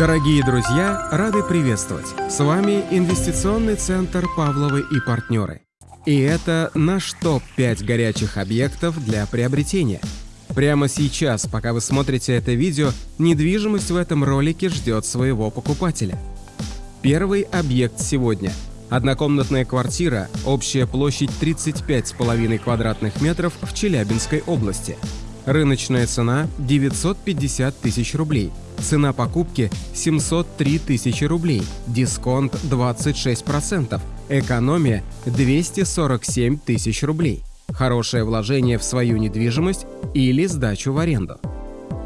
Дорогие друзья, рады приветствовать! С вами Инвестиционный центр «Павловы и партнеры». И это наш топ-5 горячих объектов для приобретения. Прямо сейчас, пока вы смотрите это видео, недвижимость в этом ролике ждет своего покупателя. Первый объект сегодня. Однокомнатная квартира, общая площадь 35,5 квадратных метров в Челябинской области. Рыночная цена 950 тысяч рублей. Цена покупки 703 тысячи рублей. Дисконт 26%. Экономия 247 тысяч рублей. Хорошее вложение в свою недвижимость или сдачу в аренду.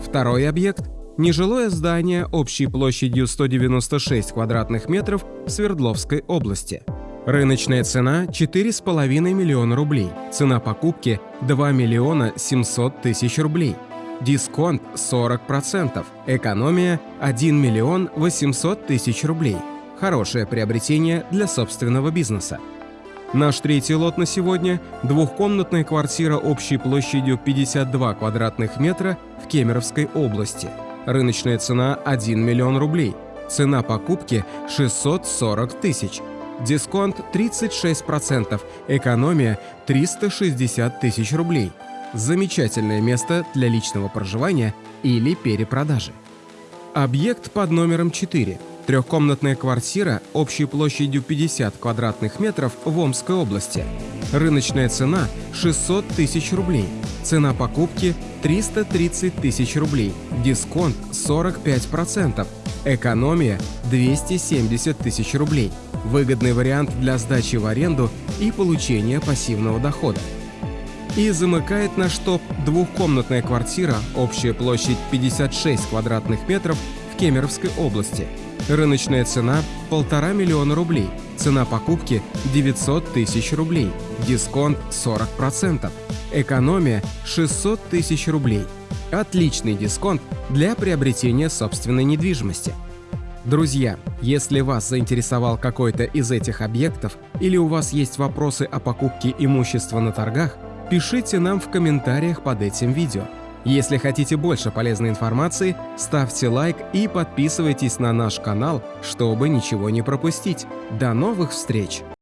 Второй объект – нежилое здание общей площадью 196 квадратных метров в Свердловской области – Рыночная цена – 4,5 миллиона рублей. Цена покупки – 2 миллиона 700 тысяч рублей. Дисконт 40%. Экономия – 1 миллион 800 тысяч рублей. Хорошее приобретение для собственного бизнеса. Наш третий лот на сегодня – двухкомнатная квартира общей площадью 52 квадратных метра в Кемеровской области. Рыночная цена – 1 миллион рублей. Цена покупки – 640 тысяч. Дисконт 36%, экономия 360 тысяч рублей. Замечательное место для личного проживания или перепродажи. Объект под номером 4. Трехкомнатная квартира общей площадью 50 квадратных метров в Омской области. Рыночная цена 600 тысяч рублей. Цена покупки 330 тысяч рублей. Дисконт 45%. Экономия 270 тысяч рублей. Выгодный вариант для сдачи в аренду и получения пассивного дохода. И замыкает наш топ двухкомнатная квартира, общая площадь 56 квадратных метров в Кемеровской области. Рыночная цена – полтора миллиона рублей. Цена покупки – 900 тысяч рублей. Дисконт – 40%. Экономия – 600 тысяч рублей. Отличный дисконт для приобретения собственной недвижимости. Друзья, если вас заинтересовал какой-то из этих объектов или у вас есть вопросы о покупке имущества на торгах, пишите нам в комментариях под этим видео. Если хотите больше полезной информации, ставьте лайк и подписывайтесь на наш канал, чтобы ничего не пропустить. До новых встреч!